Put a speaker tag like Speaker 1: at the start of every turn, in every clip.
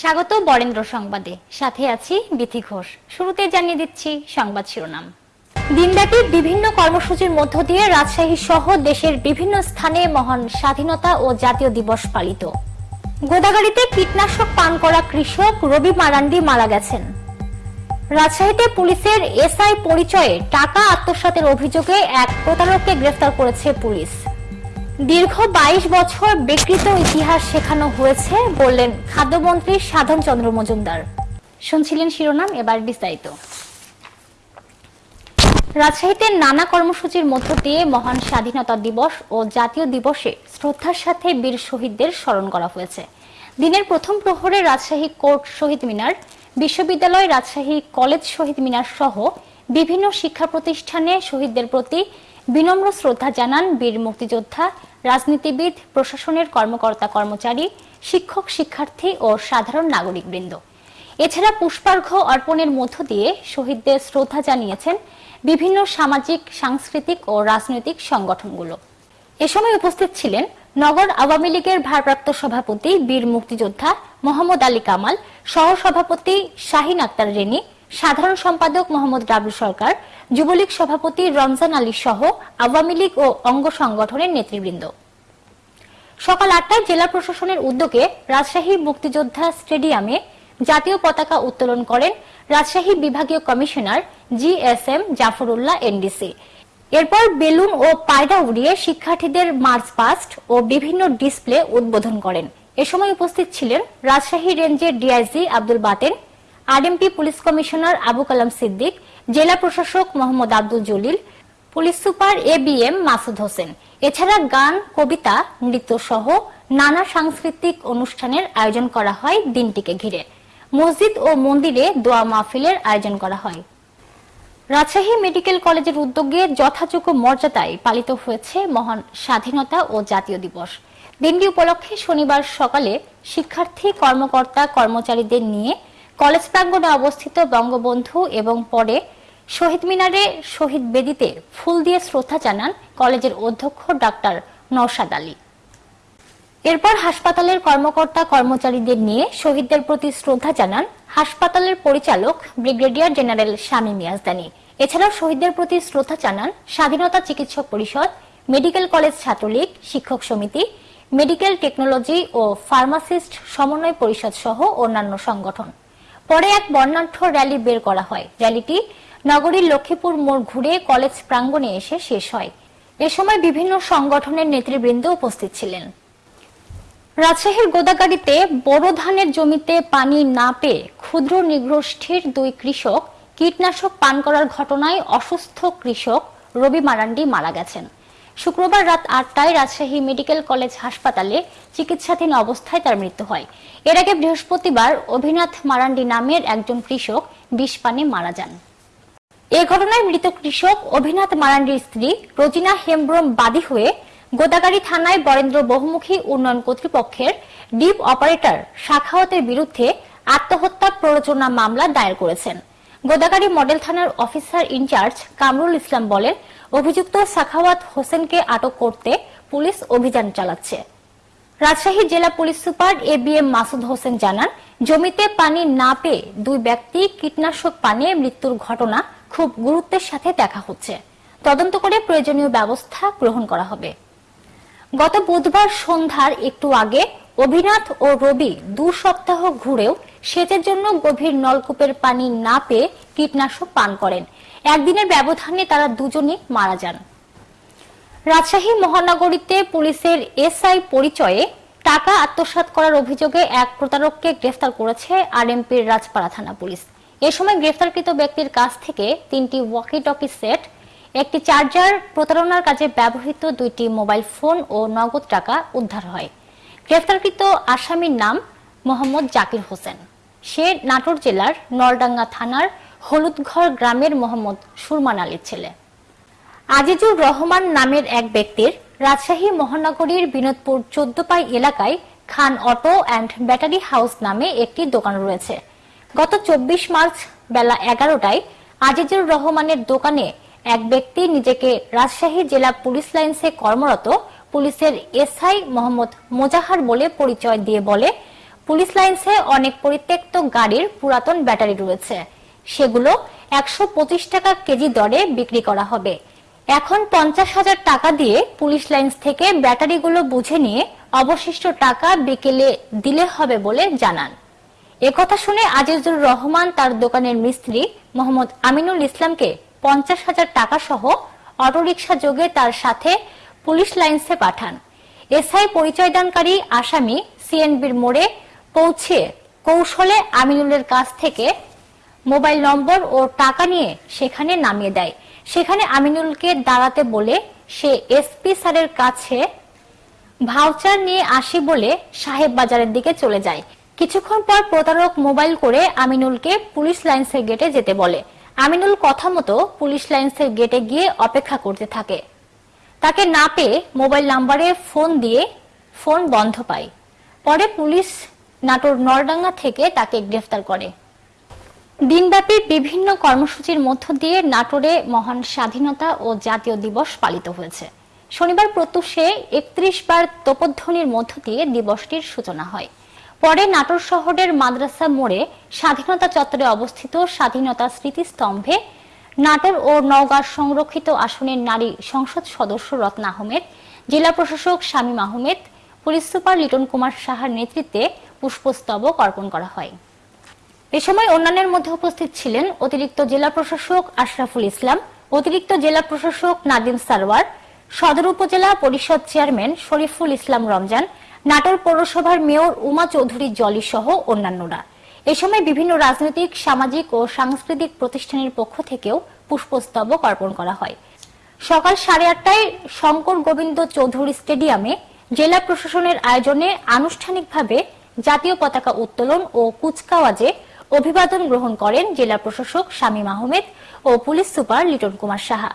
Speaker 1: স্বাগত বরেন্দ্র সংবাদে। সাথে আছি বিথি ঘোষ। শুরুতে জানিয়ে দিচ্ছি সংবাদ শিরোনাম। দিনব্যাপী বিভিন্ন কর্মসূচির মধ্য দিয়ে রাজশাহী সহ দেশের বিভিন্ন স্থানে মহান স্বাধীনতা ও জাতীয় দিবস পালিত। গোদাগাড়িতে কীটনাশক পান করা কৃষক রবি মারান্ডি মারা গেছেন। রাজশাহীতে পুলিশের এসআই পরিচয়ে টাকা আত্মসাতের অভিযোগে এক প্রতারককে গ্রেফতার করেছে পুলিশ। দীর্ঘ বাইশ বছর বিকৃত ইতিহাস শেখানো হয়েছে বললেন খাদ্যমন্ত্রী সাধন চন্দ্র মজুমদার। শুনছিলেন শিরোনাম, এবার বিস্তারিত। রাজশাহীতে নানা কর্মসূচির মধ্য দিয়ে মহান স্বাধীনতা দিবস ও জাতীয় দিবসে শ্রদ্ধার সাথে বীর শহীদদের স্মরণ করা হয়েছে। দিনের প্রথম প্রহরে রাজশাহী কোর্ট শহীদ মিনার, বিশ্ববিদ্যালয় রাজশাহী কলেজ শহীদ মিনার সহ বিভিন্ন শিক্ষা প্রতিষ্ঠানে শহীদদের প্রতি বিনম্র শ্রদ্ধা জানান বীর মুক্তিযোদ্ধা রাজনীতিবিদ, প্রশাসনের কর্মকর্তা কর্মচারী, শিক্ষক, শিক্ষার্থী ও সাধারণ নাগরিকবৃন্দ। এছাড়া পুষ্পার্ঘ অর্পণের মধ্য দিয়ে শহীদদের শ্রদ্ধা জানিয়েছেন বিভিন্ন সামাজিক, সাংস্কৃতিক ও রাজনৈতিক সংগঠনগুলো। এ সময় উপস্থিত ছিলেন নগর আওয়ামী লীগের ভারপ্রাপ্ত সভাপতি বীর মুক্তিযোদ্ধা মোহাম্মদ আলী কামাল, সহসভাপতি শাহিন আক্তার রেনি সাধারণ সম্পাদক মোহাম্মদ ডাবলু সরকার, যুবলীগ সভাপতি রমজান আলী সহ আওয়ামী লীগ ও অঙ্গ সংগঠনের নেতৃবৃন্দ। সকাল আটটায় জেলা প্রশাসনের উদ্যোগে রাজশাহী মুক্তিযোদ্ধা স্টেডিয়ামে জাতীয় পতাকা উত্তোলন করেন রাজশাহী বিভাগীয় commissioner G S M Zafrullah NDC এরপর বেলুন ও পায়রা উড়িয়ে শিক্ষার্থীদের মার্চ পাস্ট ও বিভিন্ন ডিসপ্লে উদ্বোধন করেন। এ সময় উপস্থিত ছিলেন রাজশাহী রেঞ্জের DIG Abdul Baten RMP police commissioner Abu Kalam Siddique, জেলা প্রশাসক Mohammad Abdul Jalil, police super A B M Masud Hossain. এছাড়া গান, কবিতা, নৃত্য সহ নানা সাংস্কৃতিক অনুষ্ঠানের আয়োজন করা হয় দিনটিকে ঘিরে। মসজিদ ও মন্দিরে দোয়া মাহফিলের আয়োজন করা হয়। রাজশাহী মেডিকেল কলেজের উদ্যোগে যথাযোগ্য মর্যাদায় পালিত হয়েছে মহান স্বাধীনতা ও জাতীয় দিবস। দিনটি উপলক্ষে শনিবার সকালে শিক্ষার্থী, কর্মকর্তা, কর্মচারীদের নিয়ে কলেজ প্রাঙ্গণে অবস্থিত বঙ্গবন্ধু এবং পরে শহীদ মিনারে শহীদ বেদিতে ফুল দিয়ে শ্রদ্ধা জানান কলেজের অধ্যক্ষ ডাক্তার নওশাদ আলী। এরপর হাসপাতালের কর্মকর্তা কর্মচারীদের নিয়ে শহীদদের প্রতি শ্রদ্ধা জানান হাসপাতালের পরিচালক ব্রিগেডিয়ার জেনারেল শামীম ইয়াজদানি। এছাড়াও শহীদদের প্রতি শ্রদ্ধা জানান স্বাধীনতা চিকিৎসক পরিষদ, মেডিকেল কলেজ ছাত্রলীগ, শিক্ষক সমিতি, মেডিকেল টেকনোলজি ও ফার্মাসিস্ট সমন্বয় পরিষদ সহ অন্যান্য সংগঠন। পরে এক বর্ণাঢ্য র্যালি বের করা হয়। র্যালিটি নগরীর লক্ষ্মীপুর মোড় ঘুরে কলেজ প্রাঙ্গণে এসে শেষ হয়। এ সময় বিভিন্ন সংগঠনের নেতৃবৃন্দ উপস্থিত ছিলেন। রাজশাহীর গোদাগাড়িতে বড় ধানের জমিতে পানি না পেয়ে ক্ষুদ্র নিগ্রোষ্ঠীর দুই কৃষক কীটনাশক পান করার ঘটনায় অসুস্থ কৃষক রবি মারান্ডি মারা গেছেন। শুক্রবার রাত আটটায় রাজশাহী মেডিকেল কলেজ হাসপাতালে চিকিৎসাধীন অবস্থায় তার মৃত্যু হয়। এর আগে বৃহস্পতিবার অভিনাথ মারান্ডি নামের একজন কৃষক বিষ পানে মারা যান। এ ঘটনায় মৃত কৃষক অভিনাথ মারান্ডির স্ত্রী রোজিনা হেমব্রম বাদী হয়ে গোদাগাড়ি থানায় বরেন্দ্র বহুমুখী উন্নয়ন কর্তৃপক্ষের ডিপ অপারেটর শাখাওয়াতের বিরুদ্ধে আত্মহত্যা প্ররোচনা মামলা দায়ের করেছেন। গোদাগাড়ি মডেল থানার officer in charge Kamrul Islam বলেন, অভিযুক্ত সাখাওয়াত হোসেনকে আটক করতে পুলিশ অভিযান চালাচ্ছে। রাজশাহী জেলা police super A B M Masud Hossain জানান, জমিতে পানি না পেয়ে দুই ব্যক্তি কীটনাশক পানে মৃত্যুর ঘটনা খুব গুরুত্বের সাথে দেখা হচ্ছে। তদন্ত করে প্রয়োজনীয় ব্যবস্থা গ্রহণ করা হবে। গত বুধবার সন্ধ্যার একটু আগে অভিনাথ ও রবি দু সপ্তাহ ঘুরেও সেচের জন্য গভীর নলকূপের পানি না পেয়ে কীটনাশক পান করেন। একদিনের ব্যবধানে তারা দুজনই মারা যান। রাজশাহী মহানগরীতে পুলিশের এসআই পরিচয়ে টাকা আত্মসাৎ করার অভিযোগে এক প্রতারককে গ্রেফতার করেছে আরএমপির রাজপাড়া থানা পুলিশ। এ সময় গ্রেফতারকৃত ব্যক্তির কাছ থেকে তিনটি ওয়াকি টকি সেট, একটি চার্জার, প্রতারণার কাজে ব্যবহৃত দুইটি মোবাইল ফোন ও নগদ টাকা উদ্ধার হয়। গ্রেফতারকৃত আসামির নাম মোহাম্মদ জাকির হোসেন। সে নাটোর জেলার নলডাঙ্গা থানার হলুদঘর গ্রামের মোহাম্মদ সুরমান আলীর ছেলে। আজিজুর রহমান নামের এক ব্যক্তির রাজশাহী মহানগরীর বিনোদপুর চোদ্দপাই এলাকায় Khan auto and battery house নামে একটি দোকান রয়েছে। গত চব্বিশ মার্চ বেলা এগারোটায় আজিজুর রহমানের দোকানে এক ব্যক্তি নিজেকে রাজশাহী জেলা পুলিশ লাইন্সে কর্মরত পুলিশের এসআই মোহাম্মদ মোজাহার বলে পরিচয় দিয়ে বলে, পুলিশ লাইন্সে অনেক পরিত্যক্ত গাড়ির পুরাতন ব্যাটারি রয়েছে। সেগুলো একশো পঁচিশ টাকা কেজি দরে বিক্রি করা হবে। এখন পঞ্চাশ হাজার টাকা দিয়ে পুলিশ লাইন্স থেকে ব্যাটারিগুলো বুঝে নিয়ে অবশিষ্ট টাকা বিকেলে দিলে হবে বলে জানান। একথা শুনে আজিজুর রহমান তার দোকানের মিস্ত্রি মোহাম্মদ আমিনুল ইসলামকে পঞ্চাশ হাজার টাকা সহ অটোরিকশা যোগে তার সাথে পুলিশ লাইন্সে পাঠান। এসআই পরিচয়দানকারী আসামি সিএনবির মোড়ে পৌঁছে কৌশলে আমিনুলের কাছ থেকে মোবাইল নম্বর ও টাকা নিয়ে সেখানে নামিয়ে দেয়। সেখানে আমিনুলকে দাঁড়াতে বলে সে এসপি স্যারের কাছে ভাউচার নিয়ে আসি বলে সাহেব বাজারের দিকে চলে যায়। কিছুক্ষণ পর প্রতারক মোবাইল করে আমিনুলকে পুলিশ লাইন্সের গেটে যেতে বলে। আমিনুল কথা মতো পুলিশ লাইন্সের গেটে গিয়ে অপেক্ষা করতে থাকে। তাকে না পেয়ে মোবাইল নাম্বারে ফোন দিয়ে ফোন বন্ধ পায়। পরে পুলিশ নাটোর নরডাঙ্গা থেকে তাকে গ্রেফতার করে। দিনব্যাপী বিভিন্ন কর্মসূচির মধ্য দিয়ে নাটোরে মহান স্বাধীনতা ও জাতীয় দিবস পালিত হয়েছে। শনিবার প্রত্যুষে একত্রিশ বার তোপধ্বনির মধ্য দিয়ে দিবসটির সূচনা হয়। পরে নাটোর শহরের মাদ্রাসা মোড়ে স্বাধীনতা চত্বরে অবস্থিত স্বাধীনতা স্মৃতিস্তম্ভে নাটোর ও নওগাঁর সংরক্ষিত আসনের নারী সংসদ সদস্য রত্না আহমেদ, জেলা প্রশাসক শামীম আহমেদ, পুলিশ সুপার লিটন কুমার সাহার নেতৃত্বে পুষ্পস্তবক অর্পণ করা হয়। এ সময় অন্যান্যের মধ্যে উপস্থিত ছিলেন অতিরিক্ত জেলা প্রশাসক আশরাফুল ইসলাম, অতিরিক্ত জেলা প্রশাসক নাদিম সারওয়ার, সদর উপজেলা পরিষদ চেয়ারম্যান শরীফুল ইসলাম রমজান, নাটোর পৌরসভার মেয়র উমা চৌধুরী জলি সহ অন্যান্যরা। এ সময় বিভিন্ন রাজনৈতিক, সামাজিক ও সাংস্কৃতিক প্রতিষ্ঠানের পক্ষ থেকেও পুষ্পস্তবক অর্পণ করা হয়। সকাল সাড়ে আটটায় শঙ্কর গোবিন্দ চৌধুরী স্টেডিয়ামে জেলা প্রশাসনের আয়োজনে আনুষ্ঠানিকভাবে জাতীয় পতাকা উত্তোলন ও কুচকাওয়াজে অভিবাদন গ্রহণ করেন জেলা প্রশাসক শামীম আহমেদ ও পুলিশ সুপার লিটন কুমার সাহা।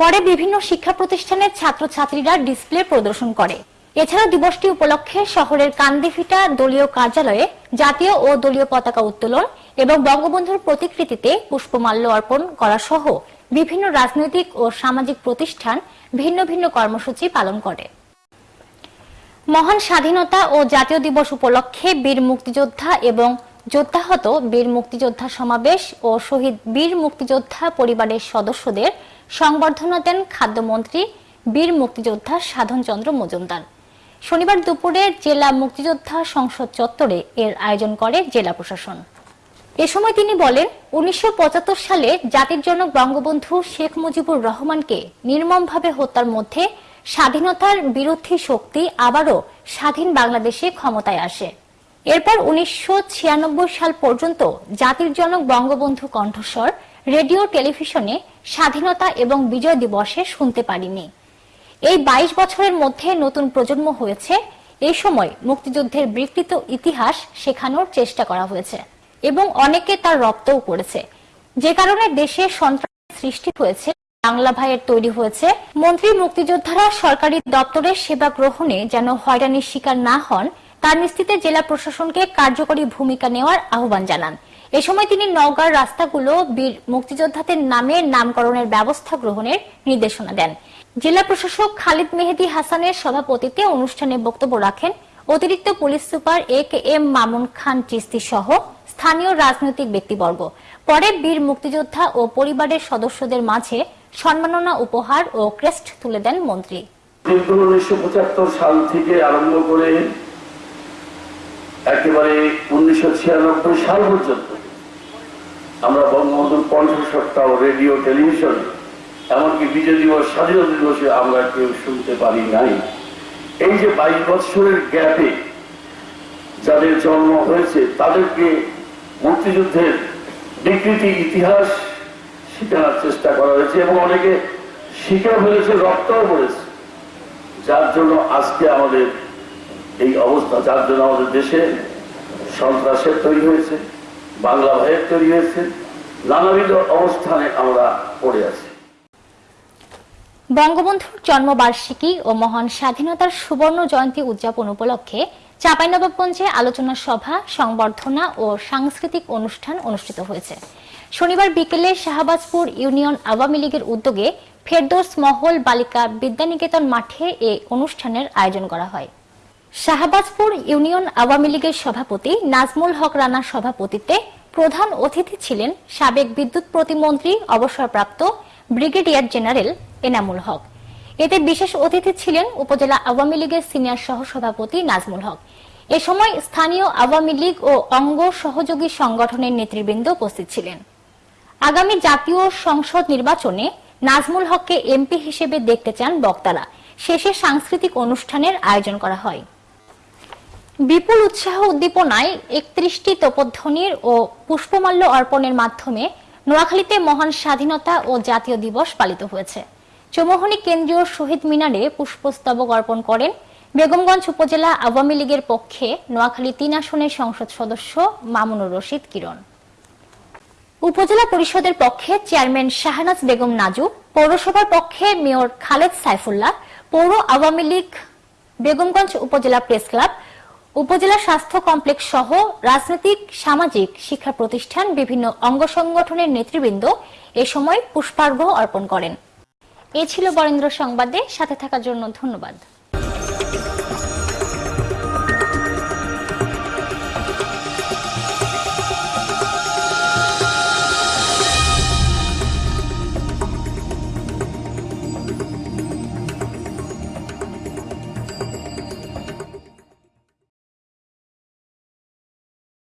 Speaker 1: পরে বিভিন্ন শিক্ষা প্রতিষ্ঠানের ছাত্রছাত্রীরা ডিসপ্লে প্রদর্শন করে। এছাড়া দিবসটি উপলক্ষে শহরের কান্দিফিটা দলীয় কার্যালয়ে জাতীয় ও দলীয় পতাকা উত্তোলন এবং বঙ্গবন্ধুর প্রতিকৃতিতে পুষ্পমাল্য অর্পণ করা সহ বিভিন্ন রাজনৈতিক ও সামাজিক প্রতিষ্ঠান ভিন্ন ভিন্ন কর্মসূচি পালন করে। মহান স্বাধীনতা ও জাতীয় দিবস উপলক্ষে বীর মুক্তিযোদ্ধা এবং যোদ্ধাহত বীর মুক্তিযোদ্ধা সমাবেশ ও শহীদ বীর মুক্তিযোদ্ধা পরিবারের সদস্যদের সংবর্ধনা দেন খাদ্যমন্ত্রী বীর মুক্তিযোদ্ধা সাধনচন্দ্র মজুমদার। শনিবার দুপুরে জেলা মুক্তিযোদ্ধা সংসদ চত্বরে এর আয়োজন করে জেলা প্রশাসন। এ সময় তিনি বলেন, উনিশশো পঁচাত্তর সালে জাতির জনক বঙ্গবন্ধু শেখ মুজিবুর রহমানকে নির্মমভাবে হত্যার মধ্যে স্বাধীনতার বিরোধী শক্তি আবারও স্বাধীন বাংলাদেশে ক্ষমতায় আসে। এরপর উনিশশো ছিয়ানব্বই সাল পর্যন্ত জাতির জনক বঙ্গবন্ধু কণ্ঠস্বর রেডিও, টেলিভিশনে স্বাধীনতা এবং বিজয় দিবসে শুনতে পারিনি। এই ২২ বছরের মধ্যে নতুন প্রজন্ম হয়েছে। এই সময় মুক্তিযুদ্ধের বিকৃত ইতিহাস শেখানোর চেষ্টা করা হয়েছে এবং অনেকে তার রপ্তও করেছে। যে কারণে দেশে সন্ত্রাস সৃষ্টি হয়েছে, বাংলা ভাইয়ের তৈরি হয়েছে। মন্ত্রী মুক্তিযোদ্ধারা সরকারি দপ্তরের সেবা গ্রহণে যেন হয়রানির শিকার না হন, তার নিশ্চিতে জেলা প্রশাসনকে কার্যকরী ভূমিকা নেওয়ার আহ্বান জানান। এ সময় তিনি নওগাঁর রাস্তাগুলো বীর মুক্তিযোদ্ধাদের নামে নামকরণের ব্যবস্থা গ্রহণের নির্দেশনা দেন। জেলা প্রশাসক খালিদ মেহেদি হাসানের সভাপতিত্বে অনুষ্ঠানে বক্তব্য রাখেন অতিরিক্ত police super A K M Mamun Khan Chishti সহ স্থানীয় রাজনৈতিক ব্যক্তিবর্গ। পরে বীর মুক্তিযোদ্ধা ও পরিবারের সদস্যদের মাঝে সম্মাননা উপহার ও ক্রেস্ট তুলে দেন মন্ত্রী।
Speaker 2: দীর্ঘ উনিশশো পঁচাত্তর সাল থেকে আরম্ভ করে একেবারে উনিশশো ছিয়ানব্বই সাল পর্যন্ত আমরা বঙ্গবন্ধুর কণ্ঠস্বরটা রেডিও, টেলিভিশন এমনকি বিজয় দিবস, স্বাধীনতা দিবসে আমরা কেউ শুনতে পারি নাই। এই যে বাইশ বছরের গ্যাপে যাদের জন্ম হয়েছে, তাদেরকে মুক্তিযুদ্ধের বিকৃতি ইতিহাস শেখানোর চেষ্টা করা হয়েছে এবং অনেকে শিখে ফেলেছে, রক্তও পড়েছে। যার জন্য আজকে আমাদের এই অবস্থা, যার জন্য আমাদের দেশে সন্ত্রাসের তৈরি হয়েছে, বাংলা ভাইয়ের তৈরি হয়েছে, নানাবিধ অবস্থানে আমরা পড়ে আছি।
Speaker 1: বঙ্গবন্ধুর জন্মবার্ষিকী ও মহান স্বাধীনতার সুবর্ণ জয়ন্তী উদযাপন উপলক্ষে চাঁপাইনবাবগঞ্জে আলোচনা সভা, সংবর্ধনা ও সাংস্কৃতিক অনুষ্ঠান অনুষ্ঠিত হয়েছে। শনিবার বিকেলে শাহবাজপুর ইউনিয়ন আওয়ামী লীগের উদ্যোগে ফেরদৌস মহল বালিকা বিদ্যানিকেতন মাঠে এই অনুষ্ঠানের আয়োজন করা হয়। শাহবাজপুর ইউনিয়ন আওয়ামী লীগের সভাপতি নাজমুল হক রানার সভাপতিত্বে প্রধান অতিথি ছিলেন সাবেক বিদ্যুৎ প্রতিমন্ত্রী, অবসরপ্রাপ্ত ব্রিগেডিয়ার জেনারেল এনামুল হক। এতে বিশেষ অতিথি ছিলেন উপজেলা আওয়ামী লীগের সিনিয়র সহসভাপতি নাজমুল হক। এ সময় স্থানীয় আওয়ামী লীগ ও অঙ্গ সহযোগী সংগঠনের নেতৃবৃন্দ উপস্থিত ছিলেন। আগামী জাতীয় সংসদ নির্বাচনে নাজমুল হককে এমপি হিসেবে দেখতে চান বক্তারা। শেষে সাংস্কৃতিক অনুষ্ঠানের আয়োজন করা হয়। বিপুল উৎসাহ উদ্দীপনায় একত্রিশটি তোপধ্বনির ও পুষ্পমাল্য অর্পণের মাধ্যমে নোয়াখালীতে মহান স্বাধীনতা ও জাতীয় দিবস পালিত হয়েছে। চৌমোহনী কেন্দ্রীয় শহীদ মিনারে পুষ্পস্তবক অর্পণ করেন বেগমগঞ্জ উপজেলা আওয়ামী লীগের পক্ষে নোয়াখালী তিন আসনের সংসদ সদস্য মামুনুর রশিদ কিরণ। উপজেলা পরিষদের পক্ষে চেয়ারম্যান শাহনাজ বেগম নাজু, পৌরসভার পক্ষে মেয়র খালেদ সাইফুল্লাহ, পৌর আওয়ামী লীগ বেগমগঞ্জ উপজেলা প্রেস ক্লাব উপজেলা স্বাস্থ্য কমপ্লেক্স সহ রাজনৈতিক, সামাজিক শিক্ষা প্রতিষ্ঠান বিভিন্ন অঙ্গ সংগঠনের নেতৃবৃন্দ এ সময় পুষ্পার্ঘ অর্পণ করেন। এ ছিল বরেন্দ্র সংবাদে, সাথে থাকার জন্য ধন্যবাদ।